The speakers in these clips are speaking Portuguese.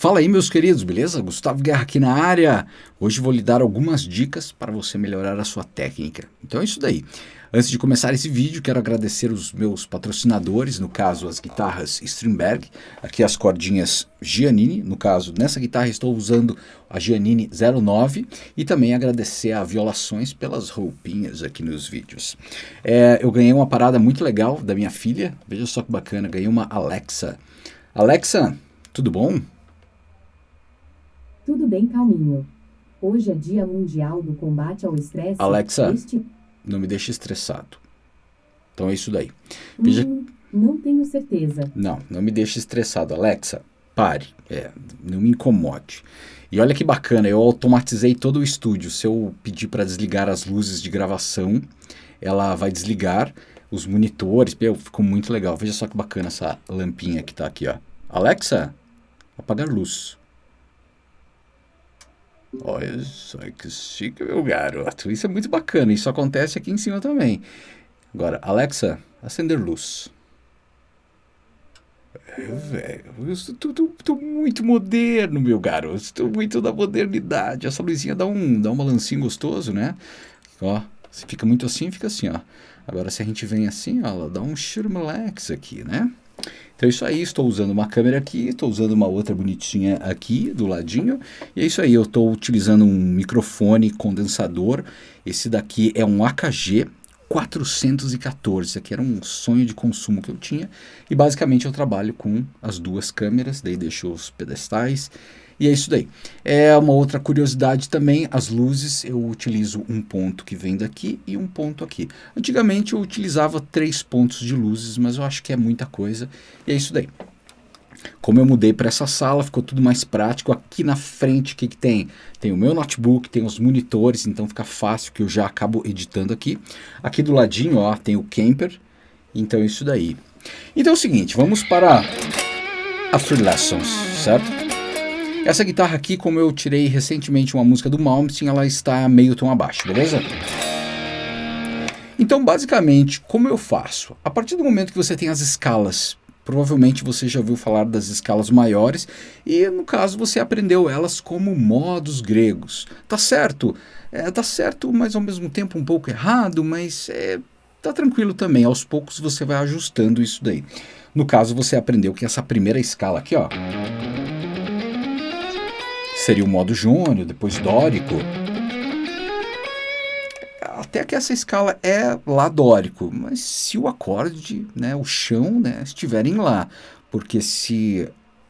Fala aí, meus queridos, beleza? Gustavo Guerra aqui na área. Hoje vou lhe dar algumas dicas para você melhorar a sua técnica. Então é isso daí. Antes de começar esse vídeo, quero agradecer os meus patrocinadores, no caso as guitarras Strindberg, aqui as cordinhas Giannini, no caso nessa guitarra estou usando a Giannini 09 e também agradecer a Violações pelas roupinhas aqui nos vídeos. É, eu ganhei uma parada muito legal da minha filha, veja só que bacana, ganhei uma Alexa. Alexa, tudo bom? Tudo bem, calminho. Hoje é Dia Mundial do Combate ao Estresse. Alexa, este... não me deixe estressado. Então é isso daí. Veja... Hum, não tenho certeza. Não, não me deixe estressado. Alexa, pare. É, não me incomode. E olha que bacana, eu automatizei todo o estúdio. Se eu pedir para desligar as luzes de gravação, ela vai desligar os monitores. Meu, ficou muito legal. Veja só que bacana essa lampinha que está aqui, ó. Alexa, apagar luz. Olha só que chique, meu garoto. Isso é muito bacana. Isso acontece aqui em cima também. Agora, Alexa, acender luz. É, velho, eu estou muito moderno, meu garoto. Estou muito da modernidade. Essa luzinha dá um, dá um balancinho gostoso, né? Ó, se fica muito assim, fica assim, ó. Agora, se a gente vem assim, ó, ela dá um relax aqui, né? Então é isso aí, estou usando uma câmera aqui, estou usando uma outra bonitinha aqui do ladinho. E é isso aí, eu estou utilizando um microfone condensador. Esse daqui é um AKG 414. Esse aqui era um sonho de consumo que eu tinha. E basicamente eu trabalho com as duas câmeras, daí deixo os pedestais e é isso daí. É uma outra curiosidade também, as luzes, eu utilizo um ponto que vem daqui e um ponto aqui. Antigamente eu utilizava três pontos de luzes, mas eu acho que é muita coisa. E é isso daí. Como eu mudei para essa sala, ficou tudo mais prático. Aqui na frente, o que, que tem? Tem o meu notebook, tem os monitores, então fica fácil que eu já acabo editando aqui. Aqui do ladinho, ó, tem o camper. Então isso daí. Então é o seguinte, vamos para a Free Lessons, certo? Essa guitarra aqui, como eu tirei recentemente uma música do Malmsteen, ela está meio tom abaixo, beleza? Então, basicamente, como eu faço? A partir do momento que você tem as escalas, provavelmente você já ouviu falar das escalas maiores, e no caso você aprendeu elas como modos gregos. Tá certo? É, tá certo, mas ao mesmo tempo um pouco errado, mas é, tá tranquilo também. Aos poucos você vai ajustando isso daí. No caso, você aprendeu que essa primeira escala aqui, ó seria o modo jônio, depois dórico. Até que essa escala é lá dórico, mas se o acorde, né, o chão, né, estiverem lá, porque se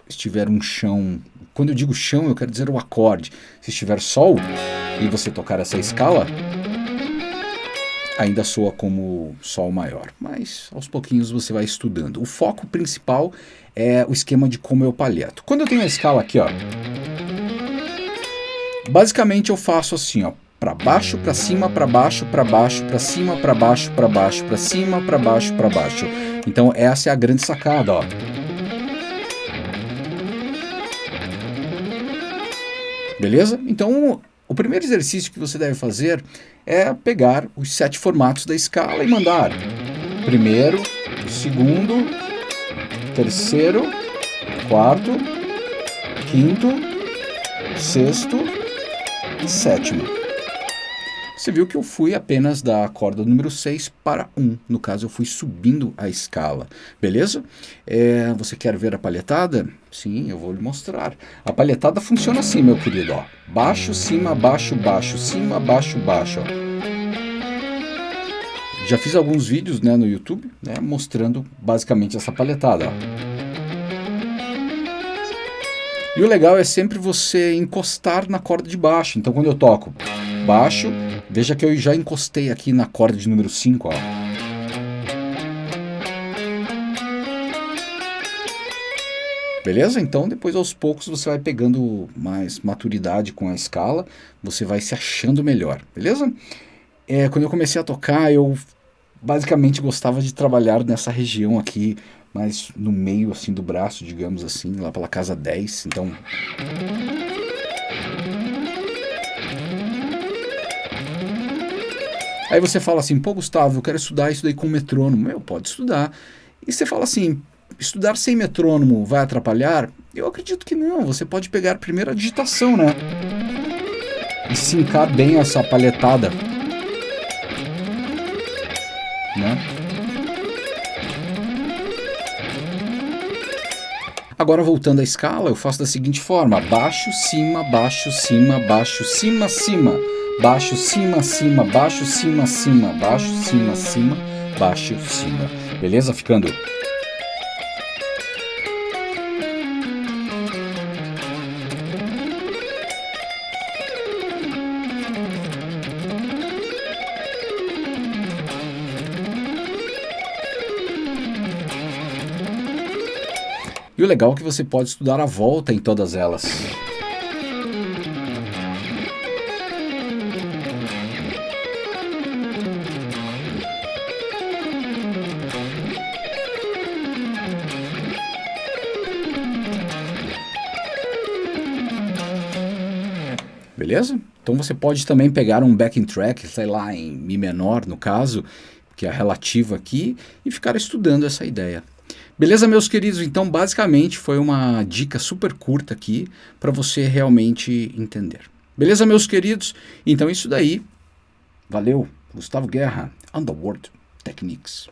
estiver um chão, quando eu digo chão, eu quero dizer o acorde. Se estiver sol e você tocar essa escala, ainda soa como sol maior, mas aos pouquinhos você vai estudando. O foco principal é o esquema de como eu palheto. Quando eu tenho a escala aqui, ó, Basicamente eu faço assim, ó, para baixo, para cima, para baixo, para baixo, para cima, para baixo, para baixo, para cima, para baixo, para baixo. Então essa é a grande sacada, ó. Beleza? Então o primeiro exercício que você deve fazer é pegar os sete formatos da escala e mandar primeiro, segundo, terceiro, quarto, quinto, sexto, sétima. Você viu que eu fui apenas da corda número 6 para 1. No caso, eu fui subindo a escala. Beleza? É, você quer ver a palhetada? Sim, eu vou lhe mostrar. A palhetada funciona assim, meu querido. Ó. Baixo, cima, baixo, baixo, cima, baixo, baixo. Ó. Já fiz alguns vídeos né, no YouTube né, mostrando basicamente essa palhetada. Ó. E o legal é sempre você encostar na corda de baixo. Então quando eu toco baixo, veja que eu já encostei aqui na corda de número 5, ó. Beleza? Então depois aos poucos você vai pegando mais maturidade com a escala, você vai se achando melhor, beleza? É, quando eu comecei a tocar, eu basicamente gostava de trabalhar nessa região aqui mas no meio assim do braço, digamos assim, lá pela casa 10, então... Aí você fala assim, pô Gustavo, eu quero estudar isso daí com metrônomo. Meu, pode estudar. E você fala assim, estudar sem metrônomo vai atrapalhar? Eu acredito que não. Você pode pegar primeiro a digitação, né? E sincar bem essa palhetada. Né? Agora voltando à escala, eu faço da seguinte forma: baixo, cima, baixo, cima, baixo, cima, cima, baixo, cima, cima, baixo, cima, cima, baixo, cima, cima, baixo, cima. Beleza? Ficando E o legal é que você pode estudar a volta em todas elas. Beleza? Então você pode também pegar um backing track, sei lá, em Mi menor no caso, que é relativo aqui, e ficar estudando essa ideia. Beleza, meus queridos? Então, basicamente, foi uma dica super curta aqui para você realmente entender. Beleza, meus queridos? Então, isso daí. Valeu. Gustavo Guerra, Underworld Techniques.